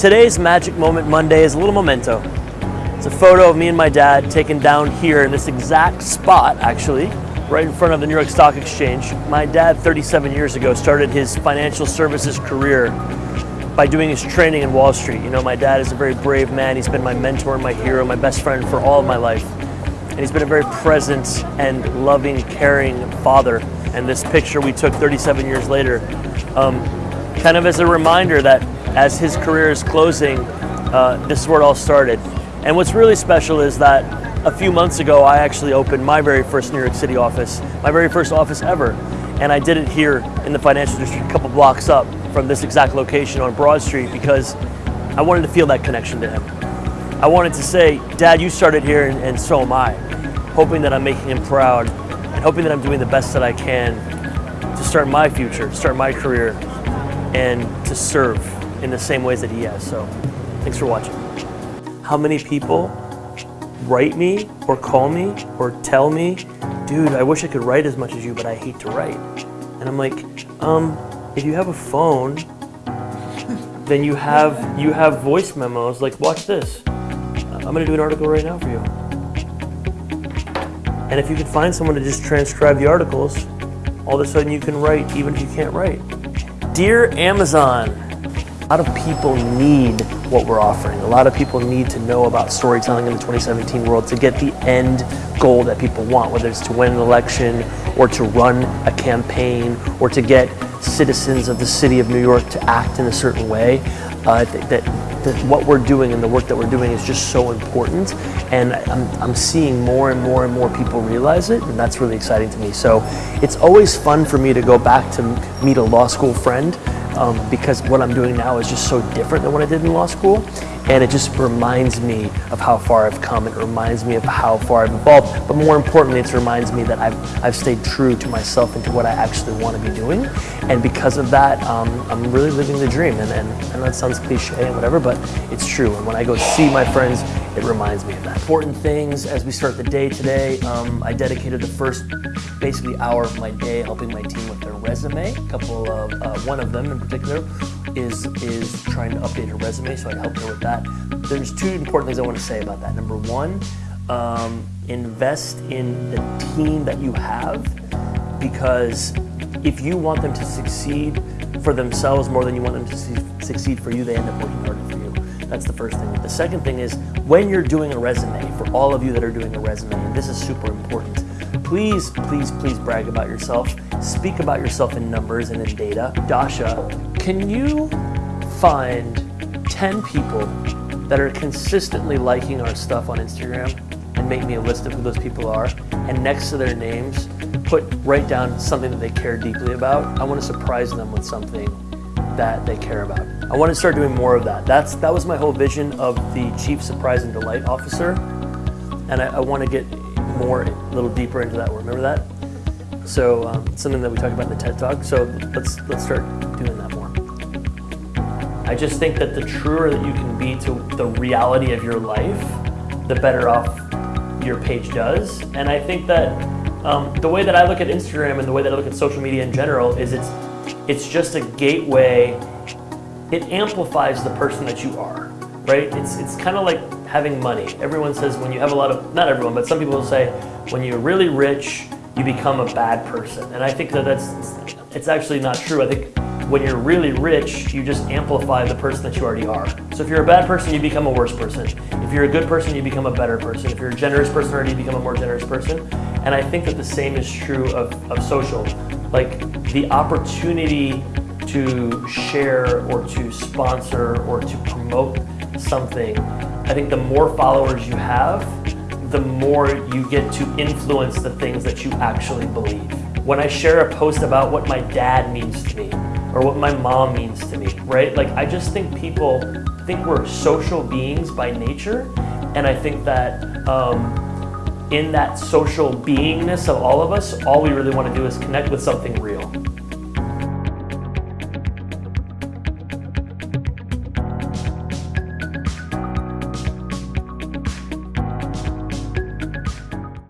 Today's Magic Moment Monday is a little memento. It's a photo of me and my dad taken down here in this exact spot, actually, right in front of the New York Stock Exchange. My dad, 37 years ago, started his financial services career by doing his training in Wall Street. You know, my dad is a very brave man. He's been my mentor, my hero, my best friend for all of my life. And he's been a very present and loving, caring father. And this picture we took 37 years later, um, kind of as a reminder that as his career is closing, uh, this is where it all started. And what's really special is that a few months ago, I actually opened my very first New York City office, my very first office ever. And I did it here in the financial district, a couple blocks up from this exact location on Broad Street because I wanted to feel that connection to him. I wanted to say, Dad, you started here and, and so am I. Hoping that I'm making him proud and hoping that I'm doing the best that I can to start my future, start my career, and to serve in the same ways that he has. So thanks for watching. How many people write me or call me or tell me, dude, I wish I could write as much as you, but I hate to write. And I'm like, um, if you have a phone, then you have you have voice memos. Like, watch this. I'm gonna do an article right now for you. And if you could find someone to just transcribe the articles, all of a sudden you can write even if you can't write. Dear Amazon, a lot of people need what we're offering. A lot of people need to know about storytelling in the 2017 world to get the end goal that people want, whether it's to win an election or to run a campaign or to get citizens of the city of New York to act in a certain way. Uh, that, that, that what we're doing and the work that we're doing is just so important and I'm, I'm seeing more and more and more people realize it and that's really exciting to me. So it's always fun for me to go back to meet a law school friend um, because what I'm doing now is just so different than what I did in law school. And it just reminds me of how far I've come. It reminds me of how far I've evolved. But more importantly, it reminds me that I've, I've stayed true to myself and to what I actually want to be doing. And because of that, um, I'm really living the dream. And, and know it sounds cliche and whatever, but it's true. And when I go see my friends, it reminds me of that. Important things as we start the day today, um, I dedicated the first basically hour of my day helping my team with their resume. A couple of, uh, one of them in particular is, is trying to update her resume, so I helped her with that. There's two important things I want to say about that. Number one, um, invest in the team that you have because if you want them to succeed for themselves more than you want them to succeed for you, they end up working harder for you. That's the first thing. The second thing is when you're doing a resume, for all of you that are doing a resume, and this is super important, please, please, please brag about yourself. Speak about yourself in numbers and in data. Dasha, can you find 10 people that are consistently liking our stuff on Instagram and make me a list of who those people are? And next to their names, put write down something that they care deeply about. I want to surprise them with something that they care about. I want to start doing more of that. That's That was my whole vision of the Chief Surprise and Delight Officer. And I, I want to get more, a little deeper into that. Remember that? So um, something that we talk about in the TED Talk. So let's, let's start doing that more. I just think that the truer that you can be to the reality of your life, the better off your page does. And I think that um, the way that I look at Instagram and the way that I look at social media in general is it's it's just a gateway. It amplifies the person that you are, right? It's, it's kind of like having money. Everyone says when you have a lot of, not everyone, but some people will say, when you're really rich, you become a bad person. And I think that that's, it's actually not true. I think when you're really rich, you just amplify the person that you already are. So if you're a bad person, you become a worse person. If you're a good person, you become a better person. If you're a generous person you become a more generous person. And I think that the same is true of, of social. Like the opportunity to share or to sponsor or to promote something, I think the more followers you have, the more you get to influence the things that you actually believe. When I share a post about what my dad means to me or what my mom means to me, right? Like I just think people think we're social beings by nature and I think that um, in that social beingness of all of us, all we really want to do is connect with something real.